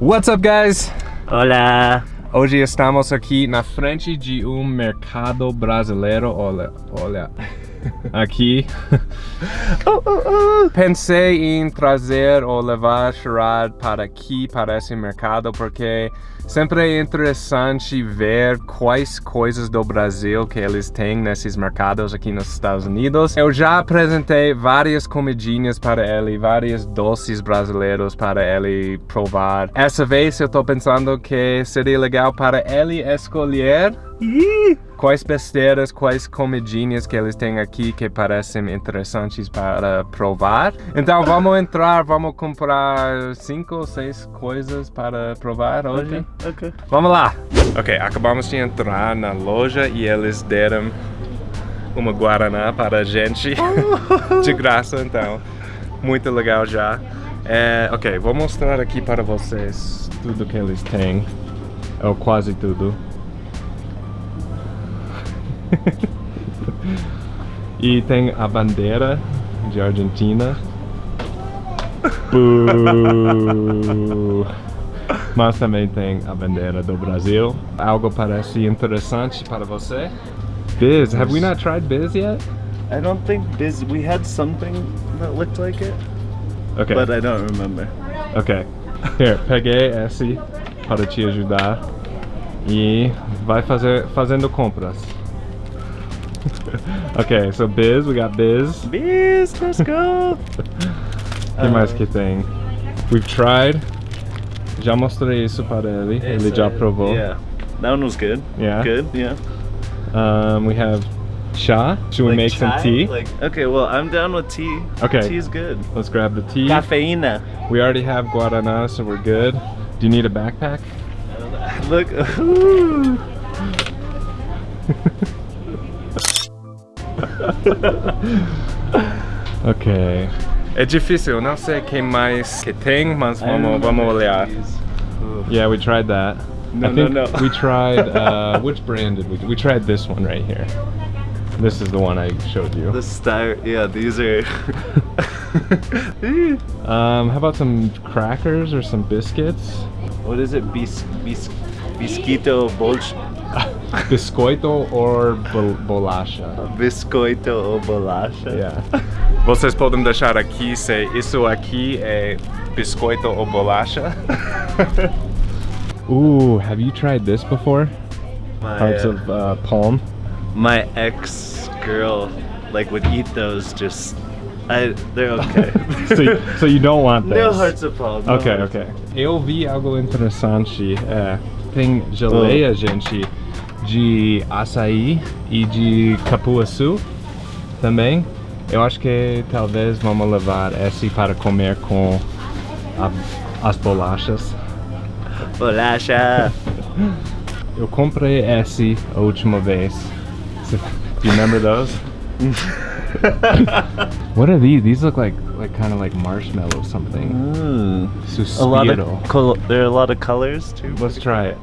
What's up, guys? Hola. Hoje estamos aqui na frente de um mercado brasileiro. Olha, olha. Aqui. Oh, oh, oh. Pensei em trazer ou levar Sherrod para aqui, para esse mercado, porque sempre é interessante ver quais coisas do Brasil que eles têm nesses mercados aqui nos Estados Unidos. Eu já apresentei várias comidinhas para ele, vários doces brasileiros para ele provar. Essa vez eu tô pensando que seria legal para ele escolher quais besteiras, quais comidinhas que eles têm aqui que parecem interessantes para provar. Então vamos entrar, vamos comprar cinco ou seis coisas para provar hoje. Ok, ok. Vamos lá! Ok, acabamos de entrar na loja e eles deram uma Guaraná para a gente de graça, então muito legal já. É, ok, vou mostrar aqui para vocês tudo que eles têm, ou quase tudo. e tem a bandeira de Argentina. Mas também tem a bandeira do Brasil. Algo parece interessante para você? Biz, have we not tried Biz yet? I don't think this. We had something that looked like it, Okay. but I don't remember. Ok. Here, peguei esse para te ajudar. E vai fazer fazendo compras. ok, so Bis, we got Bis. Bis, let's go. Que mais que tem? We've tried. Já mostrei isso para ele. ele já provou. Yeah, that one was good. Yeah? Good. Yeah. Um, we have chá. Should we Like make some tea? Like okay, well I'm down with tea. Okay. Tea is good. Let's grab the tea. Cafeína. We already have guarana, so we're good. Do you need a backpack? Look. Ok. É difícil, eu não sei quem mais que tem, mas vamos, vamos olhar. Yeah, we tried that. No, I think no, no. we tried, uh, which brand did we, we tried this one right here. This is the one I showed you. The star. Yeah, these are. Um, how about some crackers or some biscuits? what is it? Bis bis bisquito bolch. Biscoito bol bolacha? Biscoito ou bolacha. Yeah. Vocês podem deixar aqui se isso aqui é biscoito ou bolacha. Ooh, have you tried this before? My, Hearts uh, of uh, palm. my ex girl like would eat those just. I they're okay. so, you, so you don't want this? no hearts of palm. no Ok, hearts ok. Eu vi algo interessante. É, tem geleia, gente, de açaí e de capuaçu também. Eu acho que talvez vamos levar esse para comer com a- as bolachas. Bolacha. Eu comprei esse a última vez. Do you remember those? what are these? These look like like kind of like marshmallow something. Mm. A lot Suspiro. of col- there are a lot of colors too. Let's try it.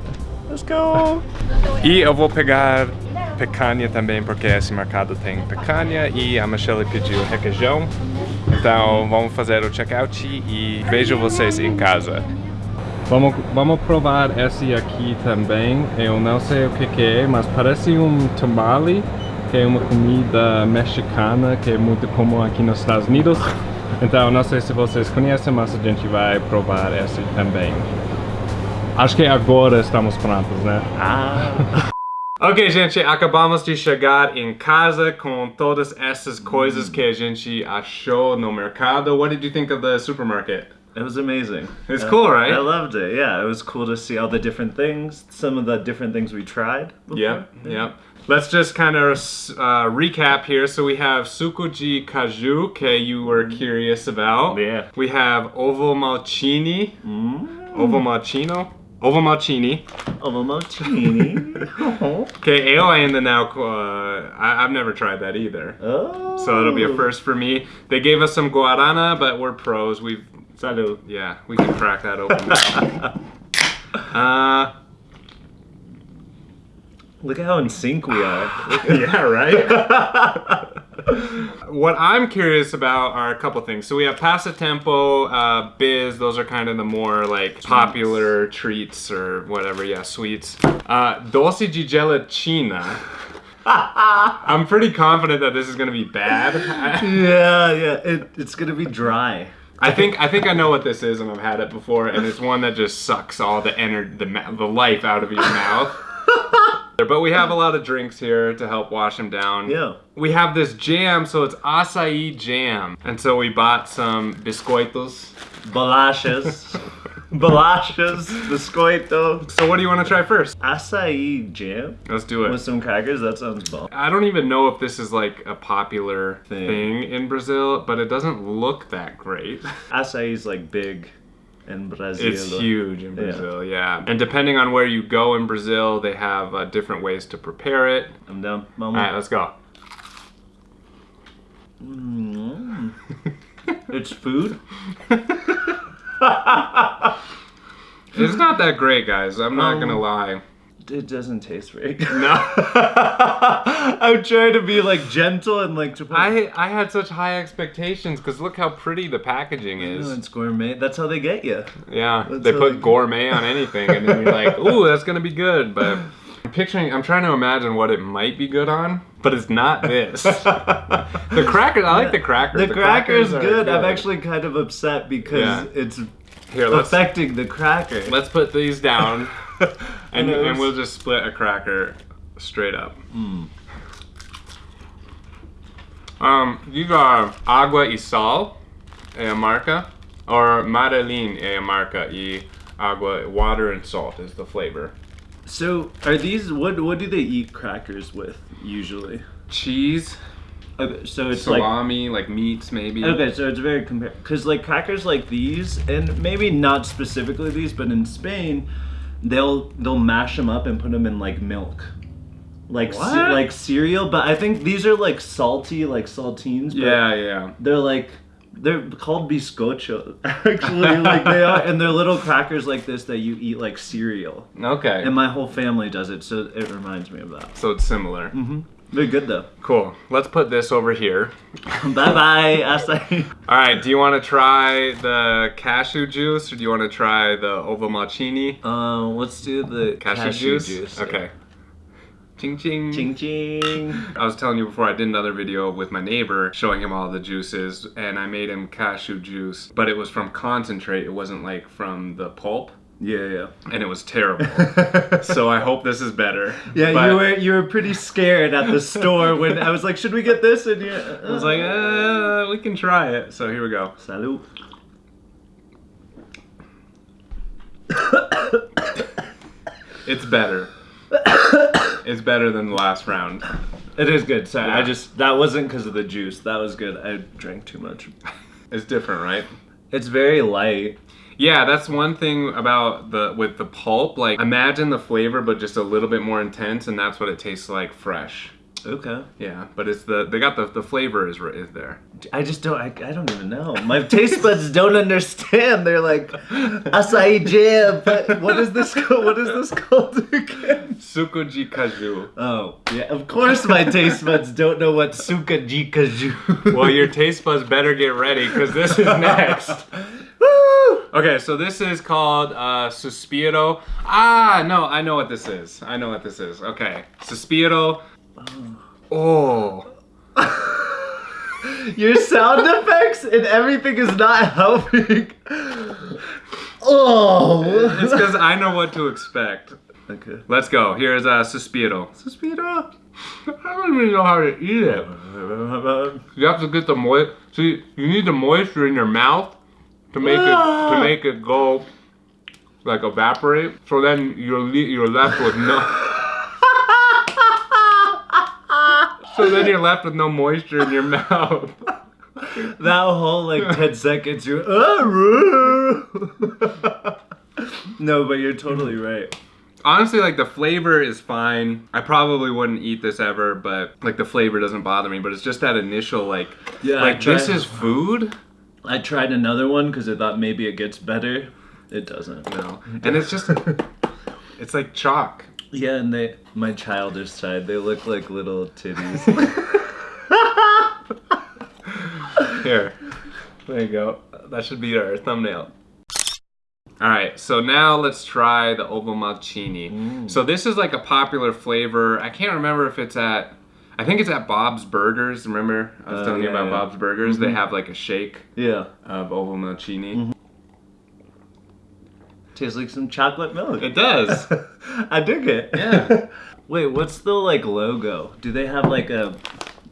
Let's go. E eu vou pegar picanha também, porque esse mercado tem picanha e a Michelle pediu requeijão. Então vamos fazer o checkout e vejo vocês em casa. Vamos, vamos provar esse aqui também. Eu não sei o que, que é, mas parece um tamale, que é uma comida mexicana que é muito comum aqui nos Estados Unidos. Então não sei se vocês conhecem, mas a gente vai provar esse também. Acho que agora estamos prontos, né? Ah. Ok, gente, acabamos de chegar em casa com todas essas coisas que a gente achou no mercado. What did you think of the supermarket? It was amazing. It's cool, right? I loved it. Yeah, it was cool to see all the different things, some of the different things we tried. before. Yep, yep. Let's just kind of uh, recap here. So we have Sukuji Kaju, que you were curious about. Yeah. We have Ovo Malcini. Mm. Ovo Malcino. Ovo Malcini. Ovo Martini. Okay, eu ainda now. Uh, I, I've never tried that either. oh. So it'll be a first for me. They gave us some guarana, but we're pros. We've Salud. yeah, we can crack that open now. uh, Look at how in sync we are. yeah, right. What I'm curious about are a couple things. So we have Passatempo, uh, Bis. Those are kind of the more like popular treats or whatever. Yeah, sweets. Uh, Dosi di gelatina. I'm pretty confident that this is gonna be bad. yeah, yeah. It, it's gonna be dry. I think I think I know what this is, and I've had it before, and it's one that just sucks all the energy, the the life out of your mouth. but we have a lot of drinks here to help wash them down. Yeah. We have this jam, so it's acai jam, and so we bought some biscoitos. Bolachas. Bolachas. Biscoito. So what do you want to try first? Acai jam Let's do it. with some crackers. That sounds bomb. I don't even know if this is like a popular Thing. thing in Brazil, but it doesn't look that great. Acai is like big in Brazil. It's huge in Brazil, yeah. And depending on where you go in Brazil, they have uh, different ways to prepare it. I'm down. All right, let's go. Mm. it's food. It's not that great, guys. I'm not Um, gonna lie. It doesn't taste very good. No. I'm trying to be like gentle and like to put. I I had such high expectations because look how pretty the packaging know is. it's gourmet. That's how they get you. Yeah, That's they put they- gourmet on anything, and then you're like, ooh, that's gonna be good. But I'm picturing, I'm trying to imagine what it might be good on, but it's not this. the crackers, I like the crackers. The, cracker's are good. I'm actually kind of upset because Yeah. it's here. Affecting the cracker. let's put these down, and, and we'll just split a cracker straight up. Mm. Um, these are Agua y Sal, é a marca, or Madeline é a marca, e Agua, water and salt is the flavor. So are these what? What do they eat crackers with usually? Cheese, Okay, so it's like salami, like, meats maybe. Okay, so it's very compar because like crackers like these, and maybe not specifically these, but in Spain, they'll they'll mash them up and put them in like milk, like ce- like cereal. But I think these are like salty, like saltines. But Yeah, yeah. they're like they're called biscocho actually, like they are, and they're little crackers like this that you eat like cereal. Okay. And my whole family does it, so it reminds me of that. so it's similar. Mm-hmm. They're good though. Cool. Let's put this over here. bye bye, acai. All right. Do you want to try the cashew juice, or do you want to try the ovomaltine Uh, let's do the cashew, juice? Okay. Ching ching. Ching ching. I was telling you before I did another video with my neighbor showing him all the juices and I made him cashew juice, but it was from concentrate. It wasn't like from the pulp Yeah, yeah. and it was terrible. so I hope this is better. Yeah, But you were you were pretty scared at the store when I was like, "Should we get this?" And you, I was like, uh, we can try it. So here we go. "Salud." It's better. it's better than the last round. It is good. Sorry, I just that wasn't because of the juice. That was good. I drank too much. It's different, right? It's very light. Yeah, that's one thing about the with the pulp. Like imagine the flavor but just a little bit more intense and that's what it tastes like fresh. Okay. Yeah, but it's the they got the the flavor is is there. I just don't. I, I don't even know. My taste buds don't understand. They're like acai jam. But what is this? Called? What is this called again? suco de caju. Oh, yeah. Of course, my taste buds don't know what sukaji kaju. Well, your taste buds better get ready because this is next. Okay, so this is called uh, Suspiro. Ah, no, I know what this is. I know what this is. Okay, Suspiro. Oh, Your sound effects and everything is not helping. Oh. it's because I know what to expect. Okay. Let's go. Here's uh, Suspiro. Suspiro. I don't even know how to eat it. You have to get the moist. See, you need the moisture in your mouth to make it to make it go like evaporate. So then you're you're left with no. so then you're left with no moisture in your mouth. That whole like 10 seconds, you're. no, but you're totally right. Honestly, like the flavor is fine. I probably wouldn't eat this ever, but like the flavor doesn't bother me. But it's just that initial like, Yeah, like this is food. I tried another one because I thought maybe it gets better. It doesn't. No, and it's just, it's like chalk. Yeah, and they, my childish side, they look like little titties. Here. There you go. That should be our thumbnail. All right, so now let's try the Ovomaltine. Mm. So this is like a popular flavor. I can't remember if it's at, I think it's at Bob's Burgers. Remember I was Oh, telling you about yeah. Bob's Burgers? They mm-hmm. have like a shake Yeah. of Ovomaltine. Mm-hmm. Tastes like some chocolate milk. It does. I dig it. Yeah. Wait, what's the like logo? Do they have like a?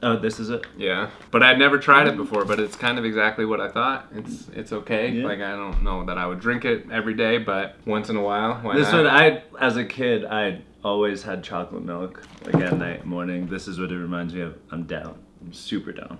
Oh, this is it. Yeah, but I'd never tried it before, but it's kind of exactly what I thought. It's it's okay. Yeah. Like I don't know that I would drink it every day, but once in a while, why This not? one, I as a kid, I always had chocolate milk like at night, morning. This is what it reminds me of. I'm down. I'm super down.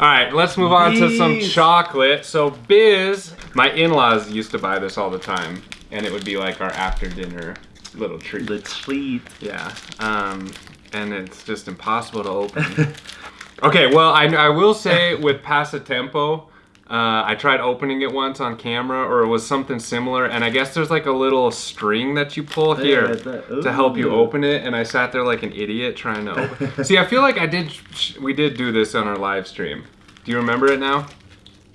All right, let's move on to some chocolate. So Bis, my in-laws used to buy this all the time, and it would be like our after dinner little treat. The treat. Yeah, um, and it's just impossible to open. okay, well, I, I will say with Passatempo, uh, I tried opening it once on camera, or it was something similar, and I guess there's like a little string that you pull here Yeah, that- to help you ooh. open it, and I sat there like an idiot trying to open. See, I feel like I did. We did do this on our live stream. Do you remember it now?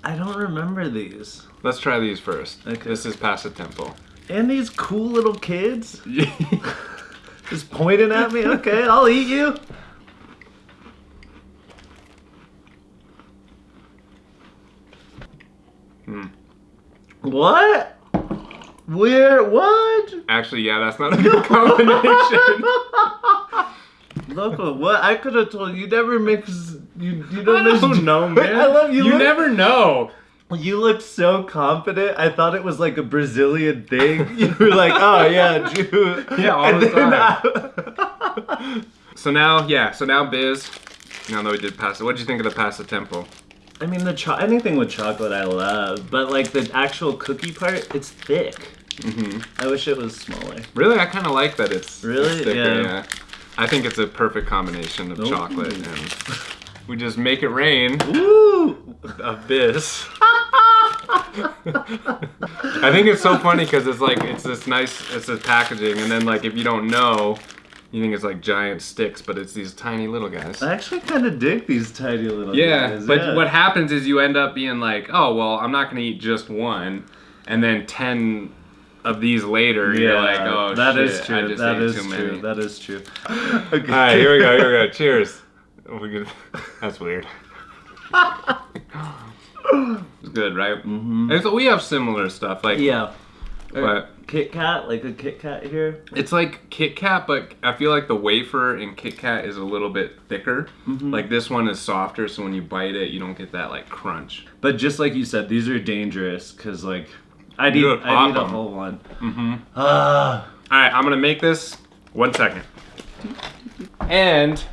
I don't remember these. Let's try these first. Okay. This is Passatempo. And these cool little kids just pointing at me. Okay, I'll eat you. Hmm. What? Where? What? Actually, yeah, that's not a good combination. Loco, what? I could have told you. Never mix. You you don't, mix- don't know, man. I love you. You look- never know. You looked so confident. I thought it was like a Brazilian thing. You were like, oh yeah, Jew. Yeah, all And the time. So now, yeah, so now Biz, now that we did pasta, what did you think of the Passatempo? I mean, the cho- anything with chocolate I love, but like the actual cookie part, it's thick. Mm -hmm. I wish it was smaller. Really, I kind of like that it's, Really? it's thicker, Yeah. yeah. I think it's a perfect combination of Ooh. chocolate and we just make it rain Woo! Bis. I think it's so funny because it's like, it's this nice, it's this packaging and then like if you don't know, you think it's like giant sticks, but it's these tiny little guys. I actually kind of dig these tiny little Yeah, guys. but yeah. But what happens is you end up being like, oh well, I'm not gonna eat just one, and then ten of these later, Yeah, you're like, oh that shit, is true. That is true. many. That is true. Okay. All right, here we go. Here we go. Cheers. We That's weird. It's good, right? Mhm. And so we have similar stuff, like Yeah. But- Kit Kat, like a Kit Kat here. it's like Kit Kat, but I feel like the wafer in Kit Kat is a little bit thicker. Mhm. Like this one is softer, so when you bite it, you don't get that like crunch. But just like you said, these are dangerous because like I need I need a whole one. Mm-hmm. Ah. All right, I'm gonna make this. One second. And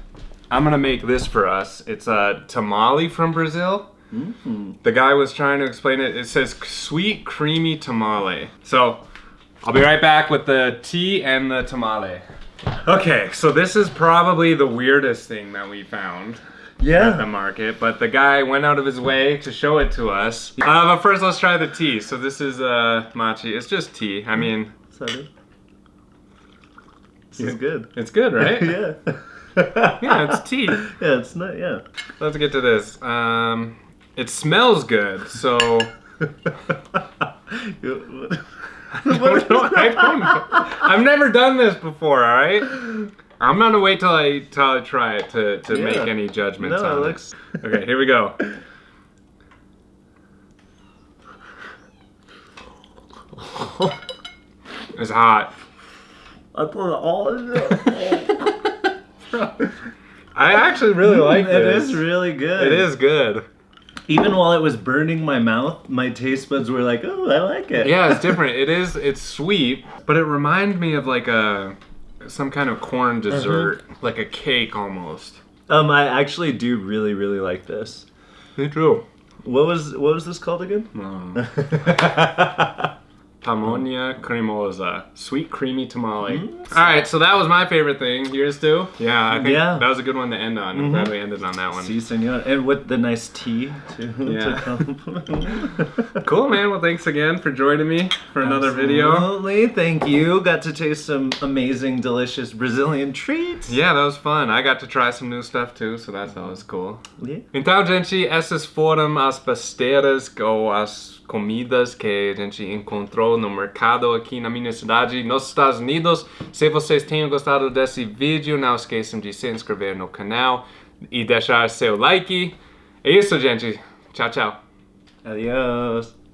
I'm gonna make this for us. It's a tamale from Brazil. Mm. The guy was trying to explain it. It says sweet creamy tamale. So I'll be right back with the tea and the tamale. Okay, so this is probably the weirdest thing that we found at the market, but the guy went out of his way to show it to us. Uh, but first, let's try the tea. So this is uh, machi. It's just tea. I mean, Sorry. This Yeah. is good. it's good, right? yeah. Yeah, it's tea. Yeah, it's not. Yeah. Let's get to this. Um, it smells good, so I, don't, I don't know. I've never done this before. All right, I'm gonna wait till I till I try it to to Yeah. make any judgments No, on it it. looks. Okay, here we go. It's hot. I put it all in there. I actually really like It this. is really good. It is good. Even while it was burning my mouth, my taste buds were like, "Oh, I like it." Yeah, it's different. It is. It's sweet, but it reminds me of like a some kind of corn dessert, like a cake almost. Um, I actually do really, really like this. Me too. What was what was this called again? Um, Pamonha cremosa, sweet creamy tamale. Mm-hmm. All right, so that was my favorite thing. Yours too? Yeah, I think Yeah. that was a good one to end on. I'm mm-hmm. glad we ended on that one. Si, senor. And with the nice tea too. Yeah. To come. Cool, man. Well, thanks again for joining me for another video. Absolutely. Thank you. Got to taste some amazing, delicious Brazilian treats. Yeah, that was fun. I got to try some new stuff too, so that's always cool. Yeah. Então, gente, essas foram as besteiras ou as comidas que a gente encontrou no mercado aqui na minha cidade, nos Estados Unidos. Se vocês tenham gostado desse vídeo, não esqueçam de se inscrever no canal e deixar seu like. É isso, gente. Tchau, tchau. Adios.